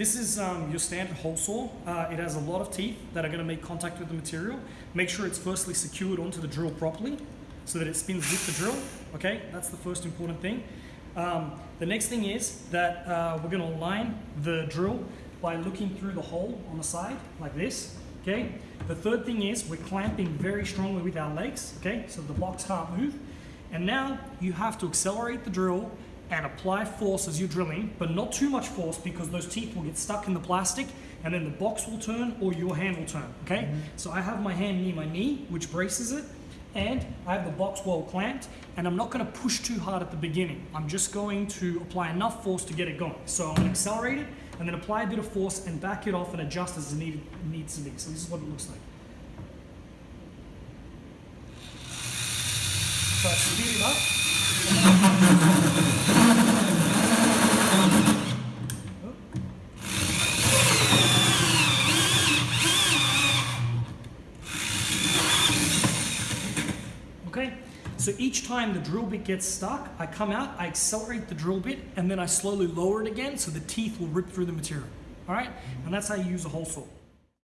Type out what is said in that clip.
This is um, your standard hole saw. Uh, it has a lot of teeth that are going to make contact with the material. Make sure it's firstly secured onto the drill properly so that it spins with the drill. Okay, that's the first important thing. Um, the next thing is that uh, we're going to align the drill by looking through the hole on the side like this. Okay. The third thing is we're clamping very strongly with our legs. Okay, so the box can't move. And now you have to accelerate the drill and apply force as you're drilling, but not too much force because those teeth will get stuck in the plastic and then the box will turn or your hand will turn, okay? Mm-hmm. So I have my hand near my knee, which braces it, and I have the box well clamped, and I'm not gonna push too hard at the beginning. I'm just going to apply enough force to get it going. So I'm gonna accelerate it, and then apply a bit of force and back it off and adjust as needed, needs to be. So this is what it looks like. So I speed it up. Okay, so each time the drill bit gets stuck, I come out, I accelerate the drill bit, and then I slowly lower it again so the teeth will rip through the material. All right, and that's how you use a hole saw.